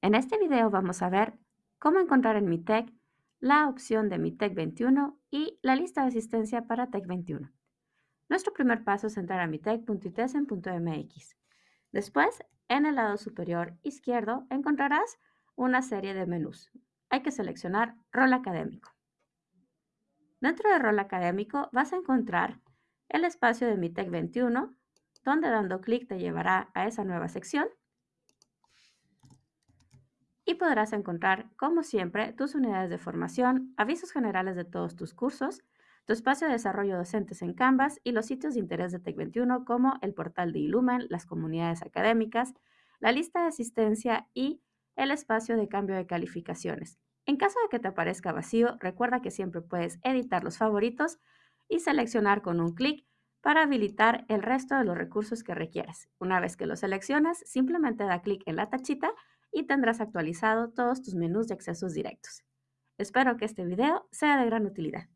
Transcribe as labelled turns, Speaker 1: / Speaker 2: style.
Speaker 1: En este video vamos a ver cómo encontrar en mi TEC la opción de mi TEC 21 y la lista de asistencia para TEC 21. Nuestro primer paso es entrar a mitec.itesen.mx. Después, en el lado superior izquierdo encontrarás una serie de menús. Hay que seleccionar Rol Académico. Dentro de Rol Académico vas a encontrar el espacio de mi TEC 21, donde dando clic te llevará a esa nueva sección podrás encontrar, como siempre, tus unidades de formación, avisos generales de todos tus cursos, tu espacio de desarrollo docentes en Canvas y los sitios de interés de Tec21 como el portal de Ilumen, las comunidades académicas, la lista de asistencia y el espacio de cambio de calificaciones. En caso de que te aparezca vacío, recuerda que siempre puedes editar los favoritos y seleccionar con un clic para habilitar el resto de los recursos que requieres. Una vez que lo seleccionas, simplemente da clic en la tachita y tendrás actualizado todos tus menús de accesos directos. Espero que este video sea de gran utilidad.